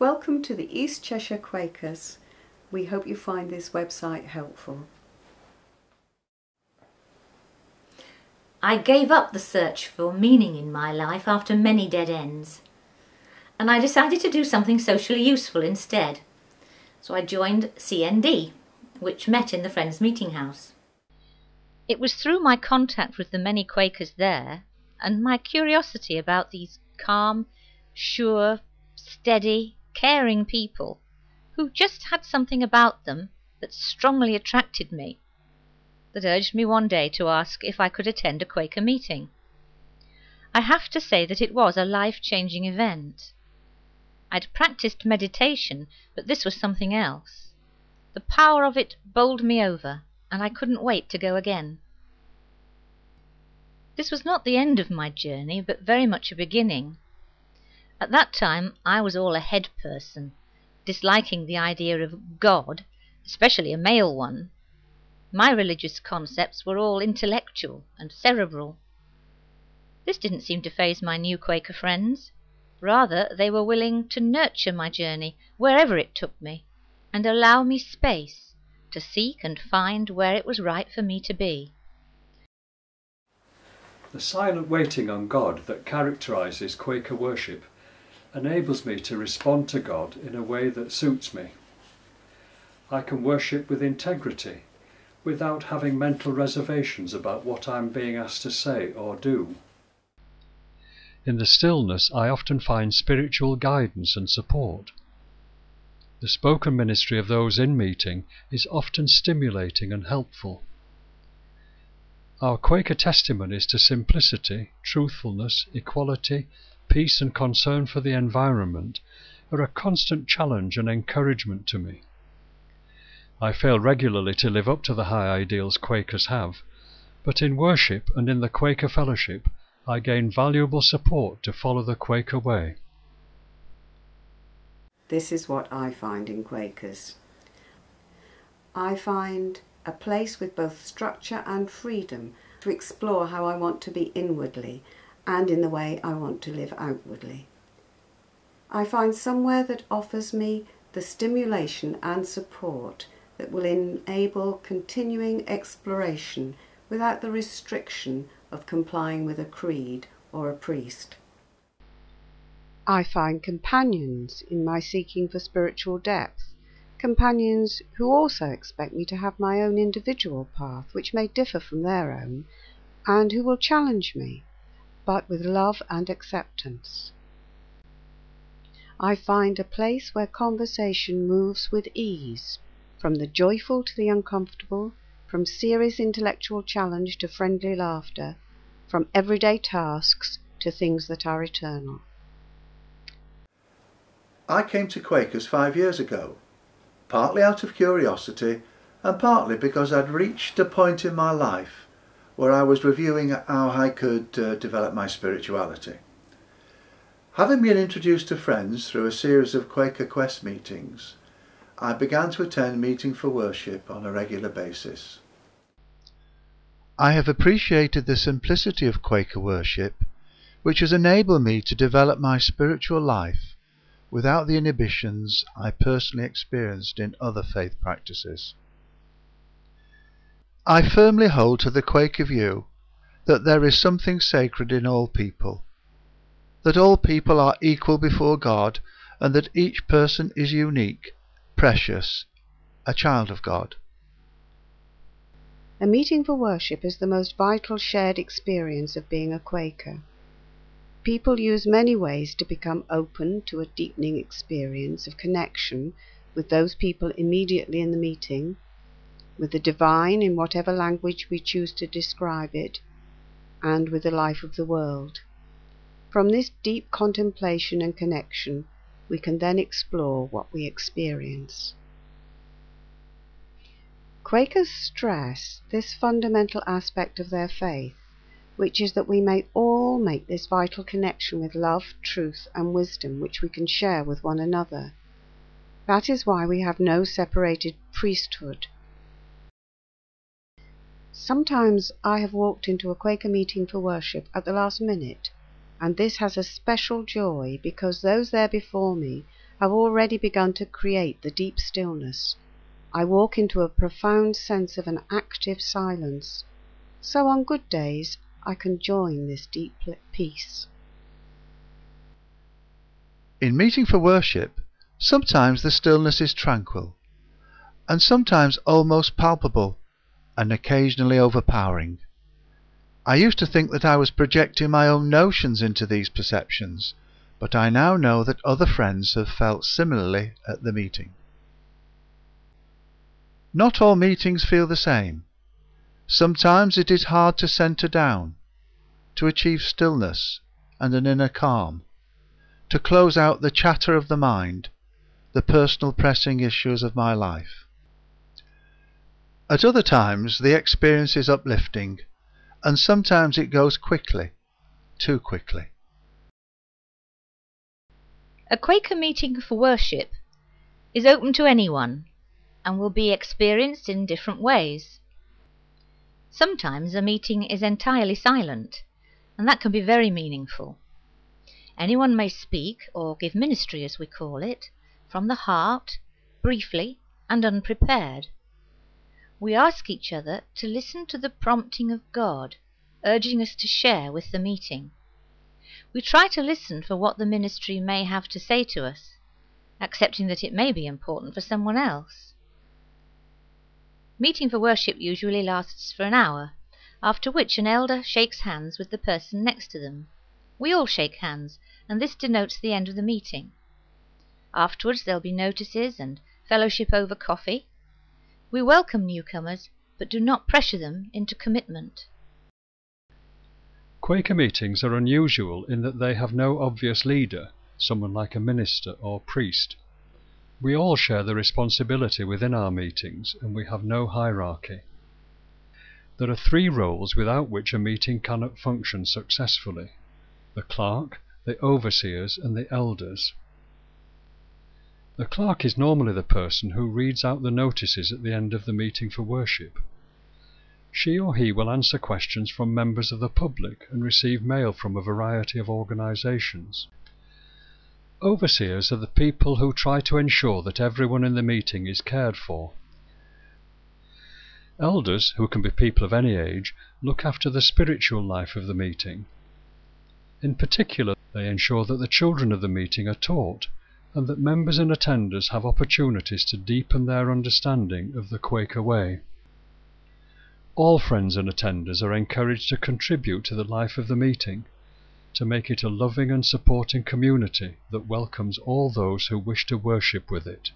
Welcome to the East Cheshire Quakers. We hope you find this website helpful. I gave up the search for meaning in my life after many dead ends, and I decided to do something socially useful instead. So I joined CND, which met in the Friends Meeting House. It was through my contact with the many Quakers there, and my curiosity about these calm, sure, steady, caring people, who just had something about them that strongly attracted me, that urged me one day to ask if I could attend a Quaker meeting. I have to say that it was a life changing event. I'd practiced meditation, but this was something else. The power of it bowled me over, and I couldn't wait to go again. This was not the end of my journey, but very much a beginning. At that time I was all a head person, disliking the idea of God, especially a male one. My religious concepts were all intellectual and cerebral. This didn't seem to faze my new Quaker friends. Rather, they were willing to nurture my journey, wherever it took me, and allow me space to seek and find where it was right for me to be. The silent waiting on God that characterises Quaker worship enables me to respond to God in a way that suits me. I can worship with integrity, without having mental reservations about what I'm being asked to say or do. In the stillness, I often find spiritual guidance and support. The spoken ministry of those in meeting is often stimulating and helpful. Our Quaker testimonies to simplicity, truthfulness, equality, peace and concern for the environment are a constant challenge and encouragement to me. I fail regularly to live up to the high ideals Quakers have, but in worship and in the Quaker fellowship I gain valuable support to follow the Quaker way. This is what I find in Quakers. I find a place with both structure and freedom to explore how I want to be inwardly and in the way I want to live outwardly. I find somewhere that offers me the stimulation and support that will enable continuing exploration without the restriction of complying with a creed or a priest. I find companions in my seeking for spiritual depth companions who also expect me to have my own individual path, which may differ from their own, and who will challenge me, but with love and acceptance. I find a place where conversation moves with ease, from the joyful to the uncomfortable, from serious intellectual challenge to friendly laughter, from everyday tasks to things that are eternal. I came to Quakers five years ago partly out of curiosity and partly because I'd reached a point in my life where I was reviewing how I could uh, develop my spirituality. Having been introduced to friends through a series of Quaker Quest meetings, I began to attend meeting for worship on a regular basis. I have appreciated the simplicity of Quaker worship, which has enabled me to develop my spiritual life without the inhibitions I personally experienced in other faith practices. I firmly hold to the Quaker view that there is something sacred in all people, that all people are equal before God, and that each person is unique, precious, a child of God. A meeting for worship is the most vital shared experience of being a Quaker. People use many ways to become open to a deepening experience of connection with those people immediately in the meeting, with the divine in whatever language we choose to describe it, and with the life of the world. From this deep contemplation and connection we can then explore what we experience. Quakers stress this fundamental aspect of their faith which is that we may all make this vital connection with love, truth, and wisdom which we can share with one another. That is why we have no separated priesthood. Sometimes I have walked into a Quaker meeting for worship at the last minute, and this has a special joy because those there before me have already begun to create the deep stillness. I walk into a profound sense of an active silence. So on good days, I can join this deep peace. In meeting for worship, sometimes the stillness is tranquil, and sometimes almost palpable, and occasionally overpowering. I used to think that I was projecting my own notions into these perceptions, but I now know that other friends have felt similarly at the meeting. Not all meetings feel the same. Sometimes it is hard to centre down, to achieve stillness and an inner calm, to close out the chatter of the mind, the personal pressing issues of my life. At other times the experience is uplifting, and sometimes it goes quickly, too quickly. A Quaker meeting for worship is open to anyone and will be experienced in different ways. Sometimes a meeting is entirely silent, and that can be very meaningful. Anyone may speak, or give ministry as we call it, from the heart, briefly and unprepared. We ask each other to listen to the prompting of God, urging us to share with the meeting. We try to listen for what the ministry may have to say to us, accepting that it may be important for someone else. Meeting for worship usually lasts for an hour, after which an elder shakes hands with the person next to them. We all shake hands, and this denotes the end of the meeting. Afterwards there'll be notices and fellowship over coffee. We welcome newcomers, but do not pressure them into commitment. Quaker meetings are unusual in that they have no obvious leader, someone like a minister or priest. We all share the responsibility within our meetings, and we have no hierarchy. There are three roles without which a meeting cannot function successfully the clerk, the overseers, and the elders. The clerk is normally the person who reads out the notices at the end of the meeting for worship. She or he will answer questions from members of the public and receive mail from a variety of organizations. Overseers are the people who try to ensure that everyone in the meeting is cared for. Elders, who can be people of any age, look after the spiritual life of the meeting. In particular, they ensure that the children of the meeting are taught and that members and attenders have opportunities to deepen their understanding of the Quaker way. All friends and attenders are encouraged to contribute to the life of the meeting, to make it a loving and supporting community that welcomes all those who wish to worship with it.